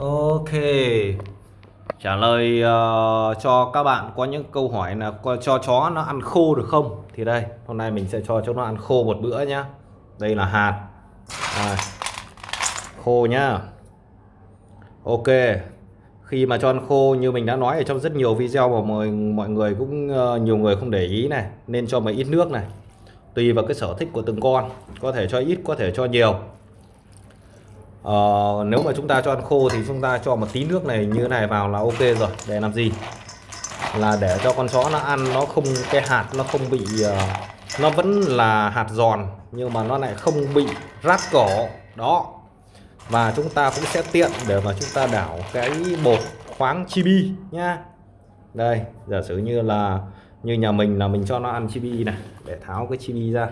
Ok. Trả lời uh, cho các bạn có những câu hỏi là cho chó nó ăn khô được không? Thì đây hôm nay mình sẽ cho cho nó ăn khô một bữa nhá. Đây là hạt. À, khô nhá. Ok. Khi mà cho ăn khô như mình đã nói ở trong rất nhiều video mà mọi mọi người cũng uh, nhiều người không để ý này nên cho một ít nước này. Tùy vào cái sở thích của từng con có thể cho ít có thể cho nhiều uh, nếu mà chúng ta cho ăn khô thì chúng ta cho một tí nước này như thế này vào là ok rồi. Để làm gì? Là để cho con chó nó ăn nó không cái hạt nó không bị uh, nó vẫn là hạt giòn nhưng mà nó lại không bị rát cổ đó. Và chúng ta cũng sẽ tiện để mà chúng ta đảo cái bột khoáng chibi nhá. Đây giả sử như là như nhà mình là mình cho nó ăn chibi này. Để tháo cái chibi ra.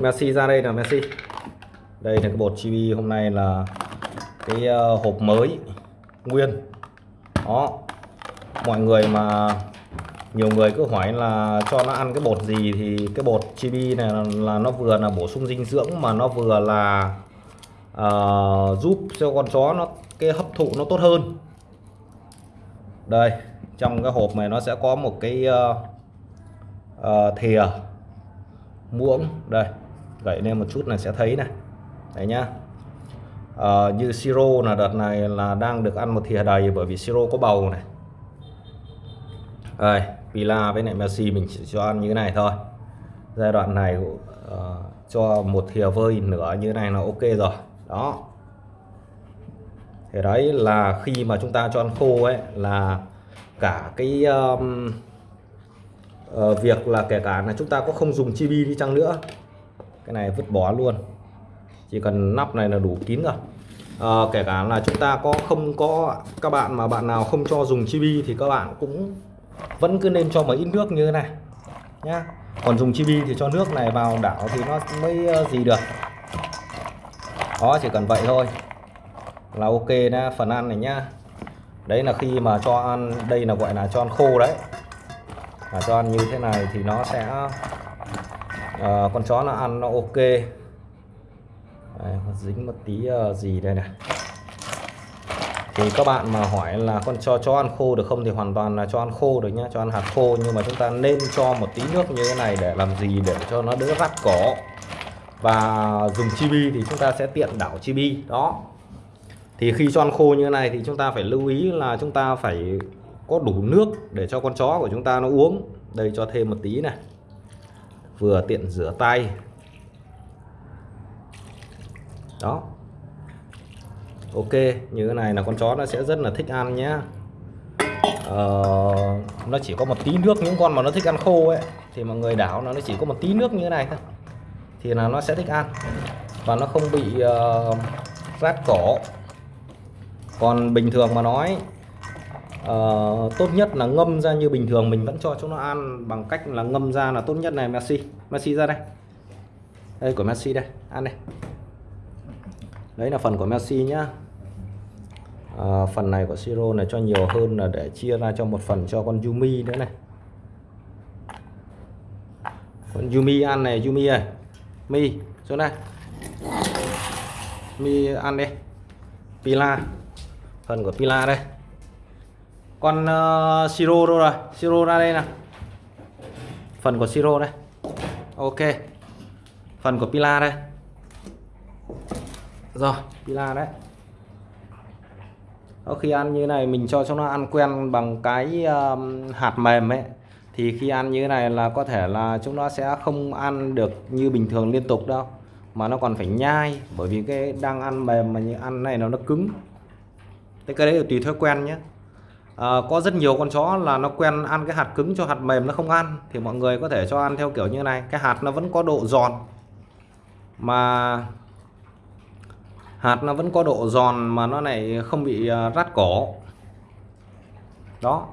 Messi ra đây là Messi. Đây là cái bột chibi hôm nay là cái ờ, hộp mới nguyên. Đó. Mọi người mà nhiều người cứ hỏi là cho nó ăn cái bột gì thì cái bột chibi này là, là nó vừa là bổ sung dinh dưỡng mà nó vừa là uh, giúp cho con chó nó cái hấp thụ nó tốt hơn. Đây trong cái hộp này nó sẽ có một cái uh, uh, thìa muỗng. Đây gậy lên một chút là sẽ thấy này. Đấy nhá. À, như siro là đợt này là đang được ăn một thìa đầy bởi vì siro có bầu này. Đây Pila với lại Messi mình chỉ cho ăn như thế này thôi. Giai đoạn này uh, cho một thìa vơi nửa như thế này là ok rồi. Đó. Thế đấy là khi mà chúng ta cho ăn khô ấy là cả cái um, uh, việc là kể cả là chúng ta có không dùng chibi đi chăng nữa cái này vứt bỏ luôn. Chỉ cần nắp này là đủ kín rồi. À, kể cả là chúng ta có không có các bạn mà bạn nào không cho dùng chibi thì các bạn cũng vẫn cứ nên cho một ít nước như thế này nhá. Còn dùng chibi thì cho nước này vào đảo thì nó mới ờ, gì được. Đó chỉ cần vậy thôi. Là ok đó phần ăn này nhá. Đấy là khi mà cho ăn đây là gọi là cho ăn khô đấy. Và cho ăn như thế này thì nó sẽ à, con chó nó ăn nó ok. Đây, dính một tí uh, gì đây này. Thì các bạn mà hỏi là con cho cho ăn khô được không thì hoàn toàn là cho ăn khô được nhá cho ăn hạt khô. Nhưng mà chúng ta nên cho một tí nước như thế này để làm gì? Để cho nó đỡ rắt cỏ. Và dùng chibi thì chúng ta sẽ tiện đảo chibi. Đó. Thì khi cho ăn khô như thế này thì chúng ta phải lưu ý là chúng ta phải có đủ nước để cho con chó của chúng ta nó uống. Đây cho thêm một tí này vừa tiện rửa tay. Đó. Ok như thế này là con chó nó sẽ rất là thích ăn nhé ờ, nó chỉ có một tí nước những con mà nó thích ăn khô ấy thì mọi người đảo nó nó chỉ có một tí nước như thế này thôi. Thì là nó sẽ thích ăn. Và nó không bị uh, rát cổ còn bình thường mà nói uh, tốt nhất là ngâm ra như bình thường mình vẫn cho chúng nó ăn bằng cách là ngâm ra là tốt nhất này Messi. Messi ra đây. Đây của Messi đây. Ăn đây. Đấy là phần của Messi nhá. À, phần này của siro này cho nhiều hơn là để chia ra cho một phần cho con Yumi nữa này. Con Yumi ăn này Yumi ơi. Mi xuống đây. Mi ăn đi. Pila. Phần của Pila đây con uh, siro đâu rồi? Siro ra đây nè phần của siro đây. Ok. Phần của Pila đây. Rồi Pila đấy. Đó, khi ăn như này mình cho cho nó ăn quen bằng cái um, hạt mềm ấy. Thì khi ăn như thế này là có thể là chúng nó sẽ không ăn được như bình thường liên tục đâu. Mà nó còn phải nhai bởi vì cái đang ăn mềm mà như ăn này nó nó cứng. Thế cái đấy là tùy thói quen nhé à, có rất nhiều con chó là nó quen ăn cái hạt cứng cho hạt mềm nó không ăn. Thì mọi người có thể cho ăn theo kiểu như này. Cái hạt nó vẫn có độ giòn. Mà hạt nó vẫn có độ giòn mà nó này không bị ờ, rát cổ đó.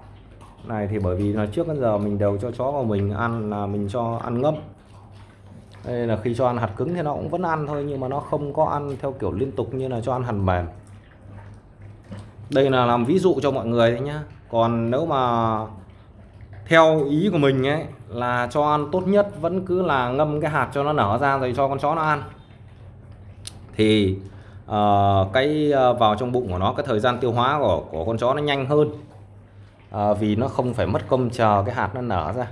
Này thì bởi vì là trước đến giờ mình đều cho chó của mình ăn là mình cho ăn ngâm. Đây là khi cho ăn hạt cứng thì nó cũng vẫn ăn thôi nhưng mà nó không có ăn theo kiểu liên tục như là cho ăn hạt mềm đây là làm ví dụ cho mọi người đấy nhá. Còn nếu mà theo ý của mình ấy là cho ăn tốt nhất vẫn cứ là ngâm cái hạt cho nó nở ra rồi cho con chó nó ăn. Thì uh, cái uh, vào trong bụng của nó cái thời gian tiêu hóa của của con chó nó nhanh hơn. Uh, vì nó không phải mất công chờ cái hạt nó nở ra.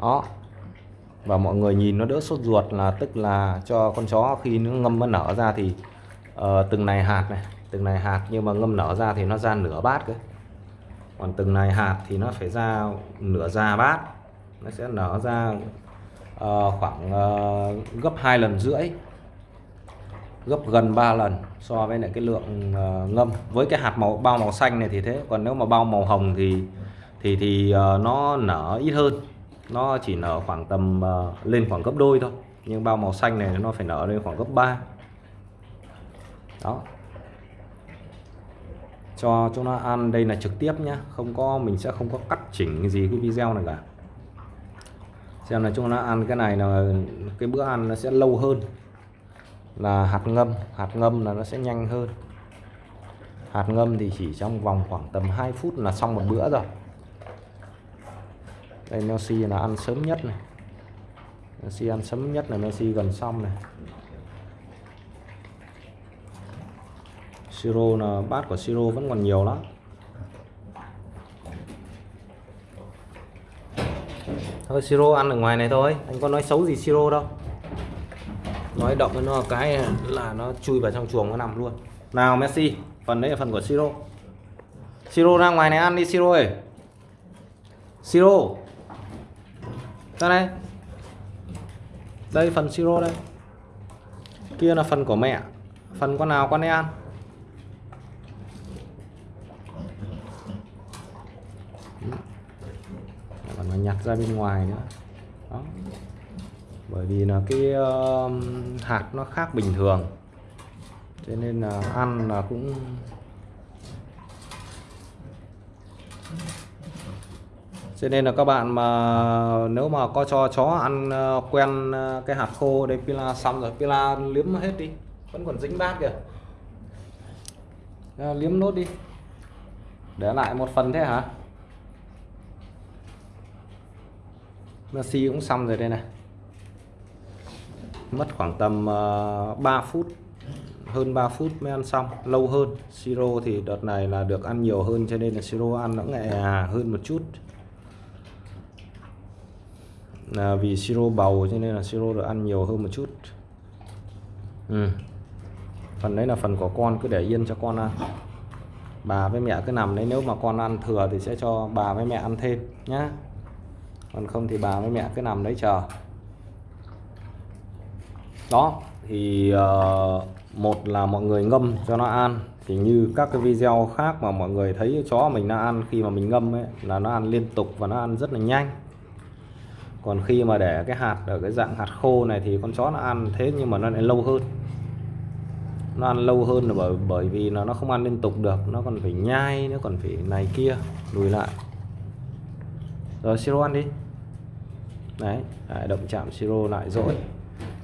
Đó. Và mọi người nhìn nó đỡ sốt ruột là tức là cho con chó khi nó ngâm nó nở ra thì uh, từng này hạt này từng này hạt nhưng mà ngâm nở ra thì nó ra nửa bát cơ. Còn từng này hạt thì nó phải ra nửa già bát. Nó sẽ nở ra uh, khoảng uh, gấp hai lần rưỡi. Gấp gần 3 lần so với lại cái lượng uh, ngâm. Với cái hạt màu bao màu xanh này thì thế. Còn nếu mà bao màu hồng thì thì thì uh, nó nở ít hơn. Nó chỉ nở khoảng tầm uh, lên khoảng gấp đôi thôi. Nhưng bao màu xanh này nó phải nở lên khoảng gấp 3 đó cho chúng nó ăn. Đây là trực tiếp nhá. Không có, mình sẽ không có cắt chỉnh gì cái video này cả. Xem là chúng nó ăn cái này là cái bữa ăn nó sẽ lâu hơn. Là hạt ngâm. Hạt ngâm là nó sẽ nhanh hơn. Hạt ngâm thì chỉ trong vòng khoảng tầm 2 phút là xong một bữa rồi. Đây, Messi là ăn sớm nhất này. Messi ăn sớm nhất là Messi gần xong này. Siro là bát của siro vẫn còn nhiều lắm. Thôi, siro ăn ở ngoài này thôi. Anh có nói xấu gì siro đâu. Nói động với nó cái là nó chui vào trong chuồng nó nằm luôn. Nào, Messi, phần đấy là phần của siro. Siro ra ngoài này ăn đi, siro ơi. Siro. Ra đây. Đây, phần siro đây. Kia là phần của mẹ. Phần con nào con ấy ăn? Mà nhặt ra bên ngoài nữa. Đó. Bởi vì là cái uh, hạt nó khác bình thường. Cho nên là ăn là cũng cho nên là các bạn mà nếu mà có cho chó ăn ờ, quen ờ, cái hạt khô đây pila xong rồi pila liếm hết đi. Vẫn còn dính bát kìa. Ờ, liếm nốt đi. Để lại một phần thế hả? Messi cũng xong rồi đây này. Mất khoảng tầm ờ, uh, 3 phút hơn 3 phút mới ăn xong lâu hơn. Siro thì đợt này là được ăn nhiều hơn cho nên là siro ăn nó nhẹ hơn một chút. Là vì siro bầu cho nên là siro được ăn nhiều hơn một chút. Ừ. phần đấy là phần của con cứ để yên cho con ăn. Bà với mẹ cứ nằm đấy nếu mà con ăn thừa thì sẽ cho bà với mẹ ăn thêm nhá còn không thì bà với mẹ cứ nằm đấy chờ. Đó thì uh, một là mọi người ngâm cho nó ăn thì như các cái video khác mà mọi người thấy chó mình nó ăn khi mà mình ngâm ấy là nó ăn liên tục và nó ăn rất là nhanh. Còn khi mà để cái hạt ở cái dạng hạt khô này thì con chó nó ăn thế nhưng mà nó lại lâu hơn. Nó ăn lâu hơn là bởi bởi vì nó nó không ăn liên tục được nó còn phải nhai nó còn phải này kia lùi lại. Rồi siro ăn đi đấy, đấy động chạm siro lại rồi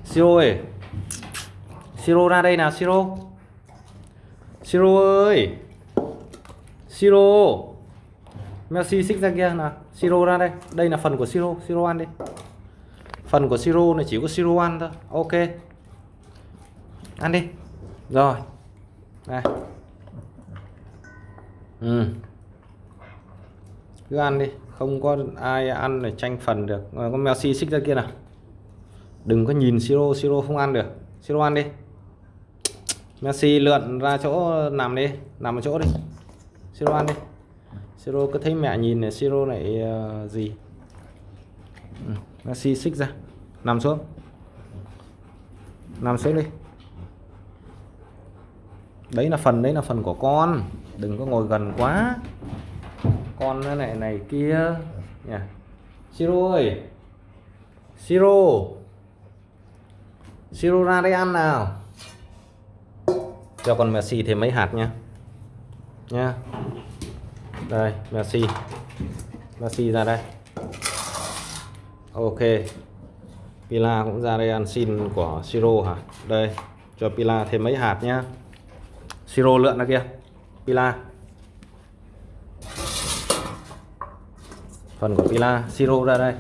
siro ơi! Siro ra đây nào siro. Siro ơi! Siro! Messi xích ra kia nào. Siro ra đây. Đây là phần của siro siro ăn đi. Phần của siro này chỉ có siro ăn thôi. Ok. Ăn đi. Rồi. Này. Ừ. Cứ ăn đi không có ai ăn để tranh phần được. Ờ, có Messi xích ra kia nào. Đừng có nhìn siro siro không ăn được. Siro ăn đi. Messi lượn ra chỗ nằm đi. Nằm ở chỗ đi. Siro ăn đi. Siro cứ thấy mẹ nhìn này siro này uh, ờ, gì? Ừ. Messi xích ra. Nằm xuống. Nằm xuống đi. Đấy là phần đấy là phần của con. Đừng có ngồi gần quá con này này kia. Nha siro ơi. Siro siro ra đây ăn nào. Cho con Messi thêm mấy hạt nha nha đây, Messi. Messi ra đây. Ok. Pila cũng ra đây ăn xin của Siro hả? Đây, cho Pila thêm mấy hạt nhá. Siro lượn ra kia. Pila. Phần của Pila Siro ra đây.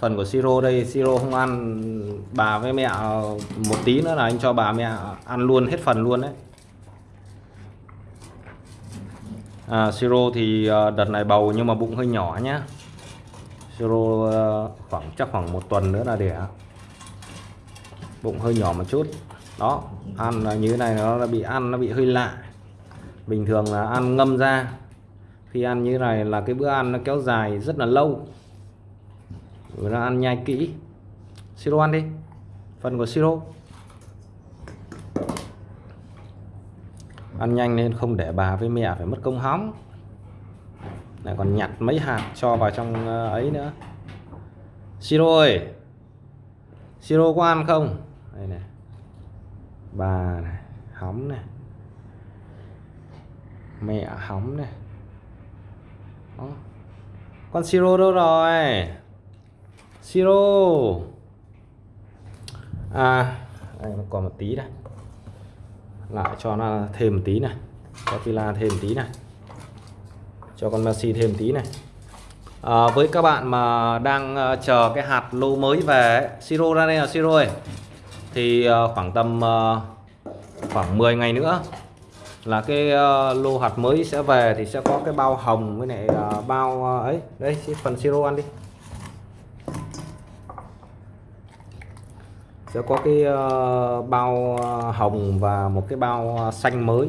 Phần của siro đây siro không ăn bà với mẹ một tí nữa là anh cho bà mẹ ăn luôn hết phần luôn đấy. À, siro thì à, đợt này bầu nhưng mà bụng hơi nhỏ nhá. Siro à, khoảng chắc khoảng một tuần nữa là đẻ. Bụng hơi nhỏ một chút. Đó ăn là như thế này nó bị ăn nó bị hơi lạ. Bình thường là ăn ngâm ra khi ăn như này là cái bữa ăn nó kéo dài rất là lâu. Rồi nó ăn nhai kỹ. Siro ăn đi. Phần của siro. Ăn nhanh nên không để bà với mẹ phải mất công hóng. Lại còn nhặt mấy hạt cho vào trong ờ, ấy nữa. Siro ơi! Siro có ăn không? Đây này. Bà này, hóng này. Mẹ hóng này. Đó. con siro đâu rồi? Siro. À đây nó còn một tí đây. Lại cho nó thêm một tí này. Cho pila thêm một tí này. Cho con Messi thêm tí này. À, với các bạn mà đang uh, chờ cái hạt lô mới về siro ra đây là siro ơi. Thì uh, khoảng tầm uh, khoảng 10 ngày nữa là cái uh, lô hạt mới sẽ về thì sẽ có cái bao hồng với lại uh, bao uh, ấy. Đây phần siro ăn đi. Sẽ có cái uh, bao hồng và một cái bao xanh mới.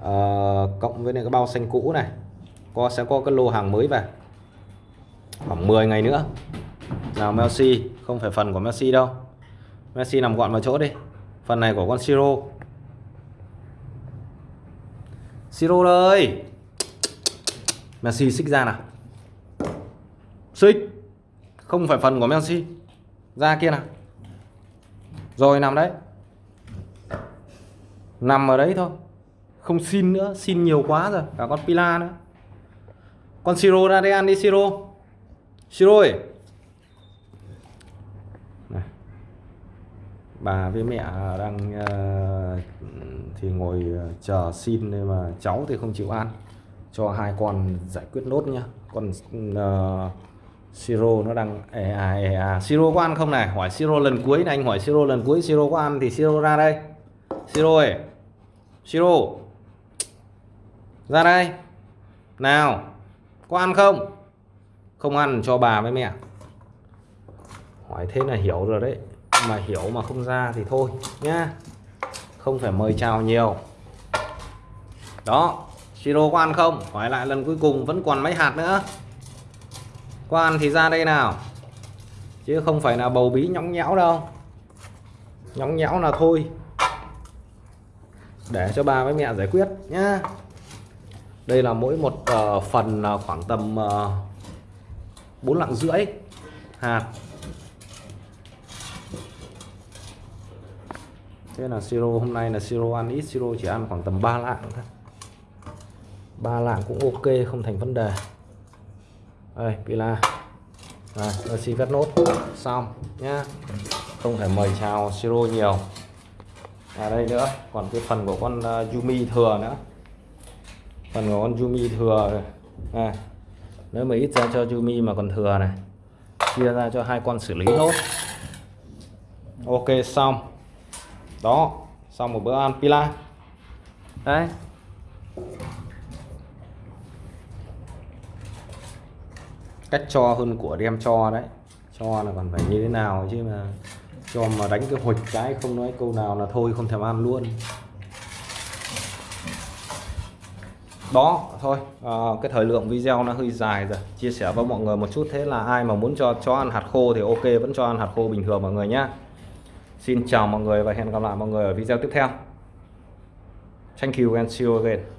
Uh, cộng với lại cái bao xanh cũ này. Có sẽ có cái lô hàng mới về. Khoảng 10 ngày nữa. Nào Messi. Không phải phần của Messi đâu. Messi nằm gọn vào chỗ đi. Phần này của con Siro. Siro đây, Messi xích ra nào. Xích. Không phải phần của Messi. Ra kia nào. Rồi nằm đấy. Nằm ở đấy thôi. Không xin nữa xin nhiều quá rồi. Cả con Pila nữa. Con Siro ra đây ăn đi Siro. Siro ơi. Bà với mẹ à, đang uh, thì ngồi ờ, chờ xin nhưng mà cháu thì không chịu ăn. Cho hai con giải quyết nốt nhá. Con uh, Siro nó đang è à è à Siro có ăn không này? Hỏi Siro lần cuối này anh hỏi Siro lần cuối Siro có ăn thì Siro ra đây. Siro ơi Siro ra đây. Nào có ăn không? Không ăn cho bà với mẹ. Hỏi thế là hiểu rồi đấy mà hiểu mà không ra thì thôi nhá. Không phải mời chào nhiều. Đó siro có ăn không? Hỏi lại lần cuối cùng vẫn còn mấy hạt nữa. Có ăn thì ra đây nào. Chứ không phải là bầu bí nhõng nhẽo đâu. Nhõng nhẽo là thôi. Để cho bà với mẹ giải quyết nhá. Đây là mỗi một uh, phần uh, khoảng tầm ờ, uh, 4 lạng rưỡi hạt. Thế là siro hôm nay là siro ăn ít siro chỉ ăn khoảng tầm 3 lạng thôi. Ba lạng cũng ok không thành vấn đề. Đây pila. Rồi xin cắt nốt. Xong nhá. Không thể mời chào siro nhiều. Ở đây nữa còn cái phần của con uh, Yumi thừa nữa. Phần của con Yumi thừa này nếu mà ít ra cho Yumi mà còn thừa này chia ra cho hai con xử lý nốt. Ok xong đó xong một bữa ăn pila đấy. Cách cho hơn của đem cho đấy. Cho là còn phải như thế nào chứ mà cho mà đánh cái hụt cái không nói câu nào là thôi không thèm ăn luôn. Đó thôi. À, cái thời lượng video nó hơi dài rồi. Chia sẻ với mọi người một chút thế là ai mà muốn cho chó ăn hạt khô thì ok vẫn cho ăn hạt khô bình thường mọi người nhé xin chào mọi người và hẹn gặp lại mọi người ở video tiếp theo. Thank you and see you again.